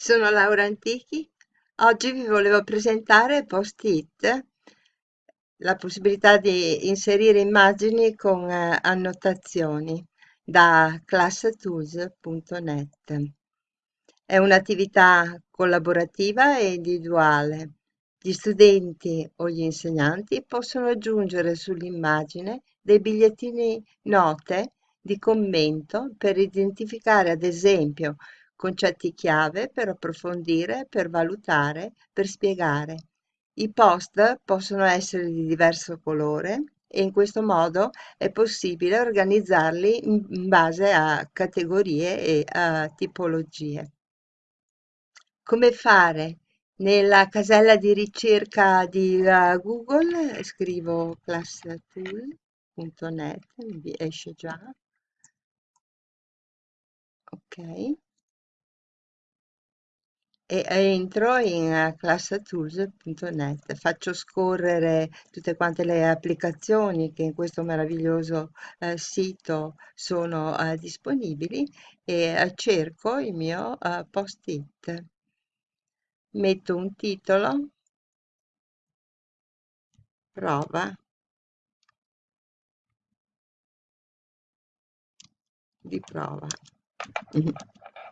Sono Laura Antichi. Oggi vi volevo presentare Post-it, la possibilità di inserire immagini con eh, annotazioni da classtools.net. È un'attività collaborativa e individuale. Gli studenti o gli insegnanti possono aggiungere sull'immagine dei bigliettini note di commento per identificare ad esempio concetti chiave per approfondire, per valutare, per spiegare. I post possono essere di diverso colore e in questo modo è possibile organizzarli in base a categorie e a tipologie. Come fare? Nella casella di ricerca di uh, Google scrivo classtool.net, mi esce già. Ok e entro in eh, classtools.net, faccio scorrere tutte quante le applicazioni che in questo meraviglioso eh, sito sono eh, disponibili e eh, cerco il mio eh, post-it. Metto un titolo, prova di prova.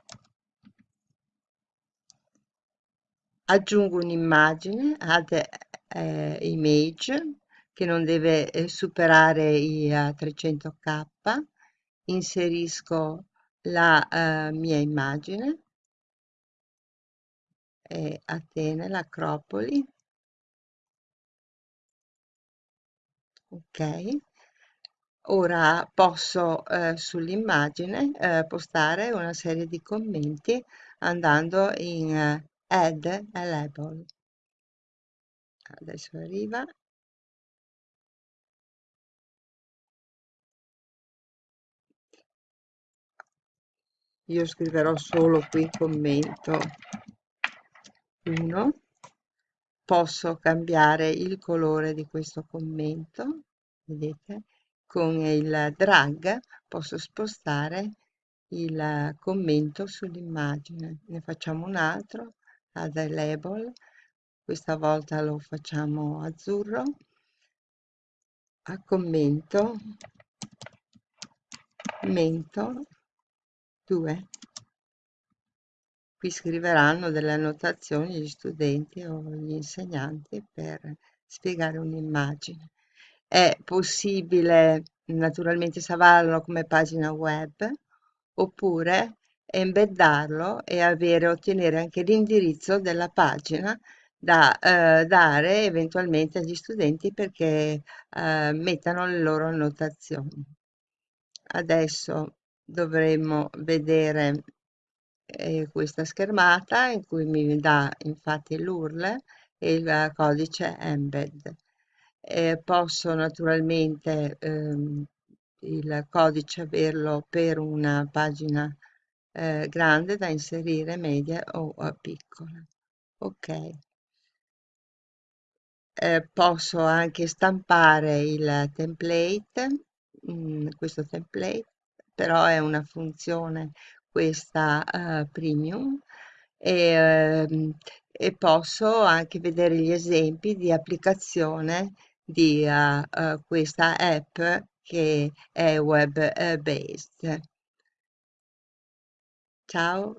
aggiungo un'immagine add eh, image che non deve eh, superare i uh, 300k inserisco la uh, mia immagine. È Atene, l'Acropoli. Ok. Ora posso eh, sull'immagine eh, postare una serie di commenti andando in eh, add a label adesso arriva. Io scriverò solo qui commento. 1 posso cambiare il colore di questo commento? Vedete? Con il drag posso spostare il commento sull'immagine. Ne facciamo un altro add a label questa volta lo facciamo azzurro. A commento. Mento 2 qui scriveranno delle annotazioni gli studenti o gli insegnanti per spiegare un'immagine. È possibile naturalmente salvarlo come pagina web oppure embeddarlo e avere, ottenere anche l'indirizzo della pagina da eh, dare eventualmente agli studenti perché eh, mettano le loro annotazioni. Adesso dovremmo vedere eh, questa schermata in cui mi dà infatti l'URL e il codice embed. Posso naturalmente ehm, il codice averlo per una pagina eh, grande da inserire, media o piccola. Ok. Eh, posso anche stampare il template, mh, mm, questo template, però è una funzione questa uh, premium e, uh, e, posso anche vedere gli esempi di applicazione di uh, questa app che è web based. Ciao.